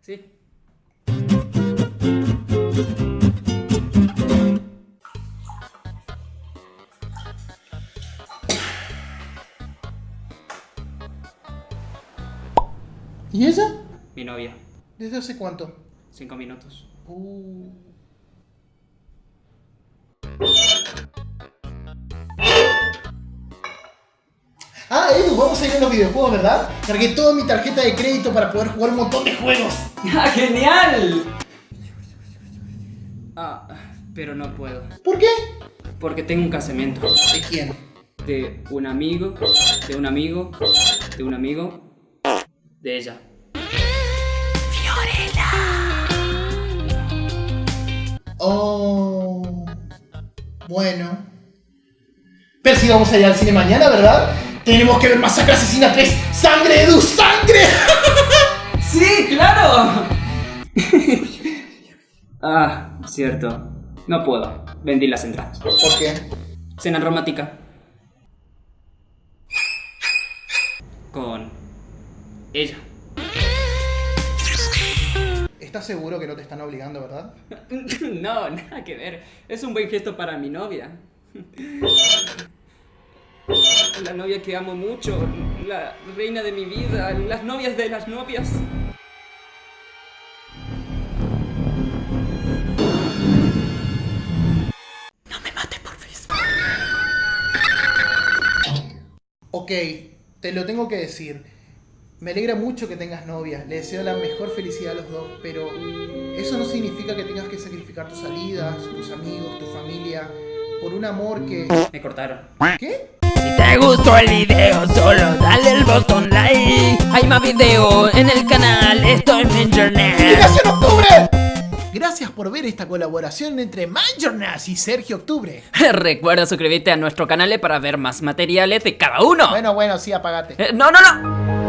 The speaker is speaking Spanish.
Sí. ¿Y ella? Mi novia. ¿Desde hace cuánto? Cinco minutos. Uh. Ah, Edu, vamos a ir a los videojuegos, ¿verdad? Cargué toda mi tarjeta de crédito para poder jugar un montón de juegos. ¡Ah, genial! Ah, pero no puedo. ¿Por qué? Porque tengo un casamiento. ¿De quién? De un amigo, de un amigo, de un amigo, de ella. Oh. Bueno. Pero si vamos a ir al cine mañana, ¿verdad? Tenemos que ver Masacre Asesina 3. ¡Sangre, Edu! ¡Sangre! ¡Sí, claro! ah, cierto. No puedo. Vendí las entradas. ¿Por qué? Cena romántica. Con ella. ¿Estás seguro que no te están obligando, verdad? No, nada que ver. Es un buen gesto para mi novia. La novia que amo mucho, la reina de mi vida, las novias de las novias. Ok, te lo tengo que decir. Me alegra mucho que tengas novia. Le deseo la mejor felicidad a los dos, pero eso no significa que tengas que sacrificar tus salidas, tus amigos, tu familia, por un amor que... Me cortaron. ¿Qué? Si te gustó el video, solo dale el botón like. Hay más video en el canal, esto es internet. ¡Liberación Octubre! Gracias por ver esta colaboración entre Mindjournals y Sergio Octubre. Recuerda suscribirte a nuestro canal para ver más materiales de cada uno. Bueno, bueno, sí, apagate. Eh, no, no, no.